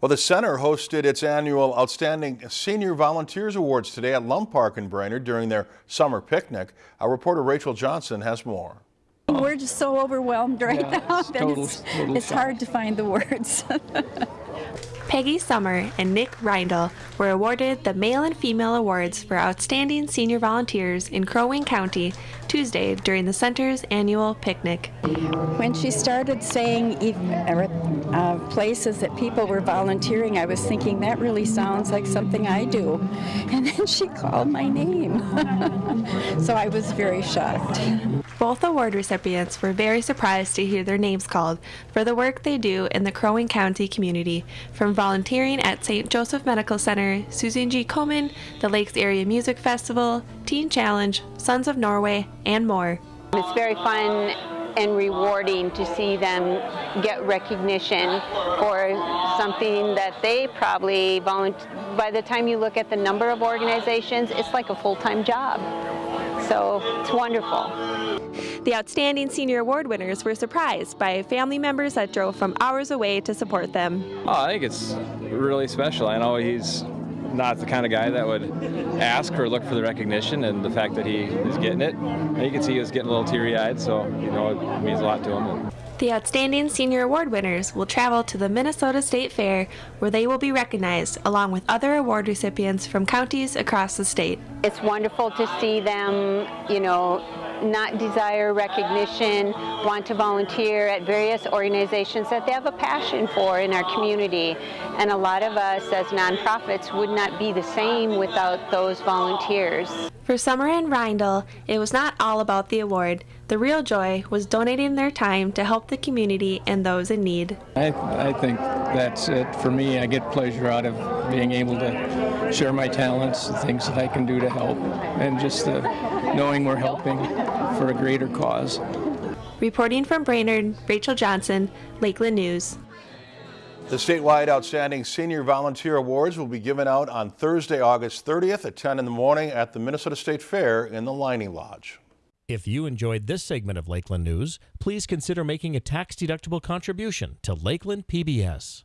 Well, the center hosted its annual Outstanding Senior Volunteers Awards today at Lum Park in Brainerd during their summer picnic. Our reporter Rachel Johnson has more. We're just so overwhelmed right Yeah, now it's that total- it's, total it's hard to find the words. Peggy Summer and Nick Reindl were awarded the Male and Female Awards for Outstanding Senior Volunteers in Crow Wing County Tuesday during the center's annual picnic. when she started saying uh, places that people were volunteering, I was thinking that really sounds like something I do. And then she called my name. so I was very shocked. Both award recipients were very surprised to hear their names called for the work they do in the Crow Wing County community, from volunteering at St. Joseph Medical Center, Susan G. Komen, the Lakes Area Music Festival, Teen Challenge, Sons of Norway, and more. It's very fun and rewarding to see them get recognition for something that they probably volunteer. By the time you look at the number of organizations, it's like a full-time job. So it's wonderful. The Outstanding Senior Award winners were surprised by family members that drove from hours away to support them. Oh, I think it's really special. I know he's not the kind of guy that would ask or look for the recognition, and the fact that he is getting it, and you can see he was getting a little teary-eyed. So you know, it means a lot to him. The Outstanding Senior Award winners will travel to the Minnesota State Fair where they will be recognized along with other award recipients from counties across the state. It's wonderful to see them, you know, not desire recognition, want to volunteer at various organizations that they have a passion for in our community. And a lot of us as nonprofits would not be the same without those volunteers. For Summer and Reindl, it was not all about the award. The real joy was donating their time to help the community and those in need. I, I think that's it for me. I get pleasure out of being able to share my talents, the things that I can do to help, and just uh, knowing we're helping for a greater cause. Reporting from Brainerd, Rachel Johnson, Lakeland News. The statewide Outstanding Senior Volunteer Awards will be given out on Thursday, August 30th at 10 in the morning at the Minnesota State Fair in the Lining Lodge. If you enjoyed this segment of Lakeland News, please consider making a tax-deductible contribution to Lakeland PBS.